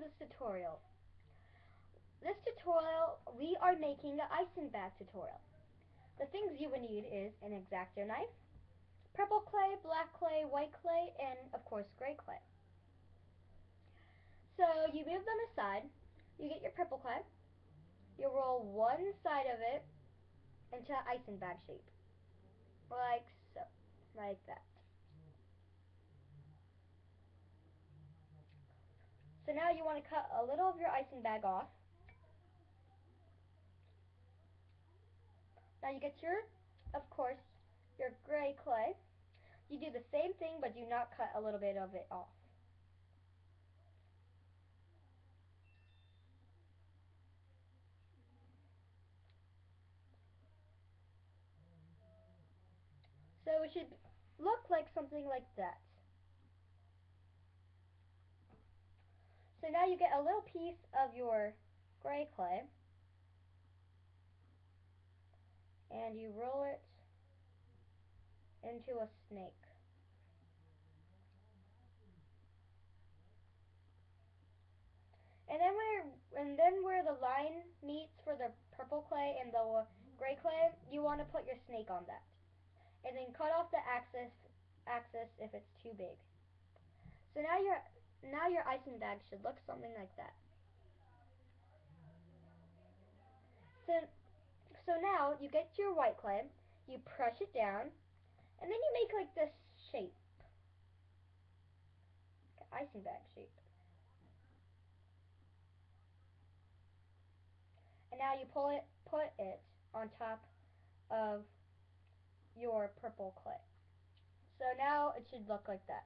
this tutorial. This tutorial, we are making an icing bag tutorial. The things you would need is an X-Acto knife, purple clay, black clay, white clay, and of course gray clay. So you move them aside, you get your purple clay, you roll one side of it into an icing bag shape. Like so. Like that. So now you want to cut a little of your icing bag off. Now you get your, of course, your gray clay. You do the same thing, but do not cut a little bit of it off. So it should look like something like that. So now you get a little piece of your gray clay and you roll it into a snake. And then where and then where the line meets for the purple clay and the gray clay, you want to put your snake on that and then cut off the axis axis if it's too big. So now your now your icing bag should look something like that. So so now you get your white clay, you press it down, and then you make like this shape. Icing bag shape. And now you pull it put it on top of your purple clay. So now it should look like that.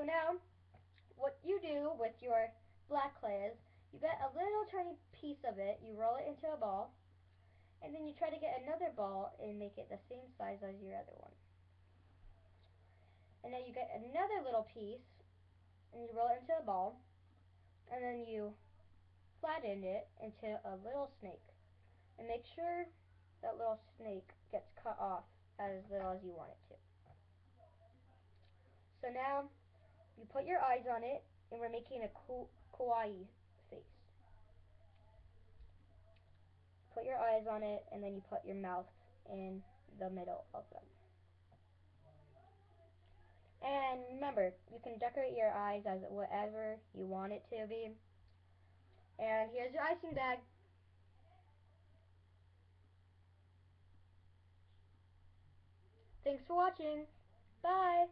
So now, what you do with your black clay is, you get a little tiny piece of it, you roll it into a ball, and then you try to get another ball and make it the same size as your other one. And then you get another little piece, and you roll it into a ball, and then you flatten it into a little snake. And make sure that little snake gets cut off as little as you want it to. So now, you put your eyes on it, and we're making a kawaii face. Put your eyes on it, and then you put your mouth in the middle of them. And remember, you can decorate your eyes as whatever you want it to be. And here's your icing bag. Thanks for watching. Bye.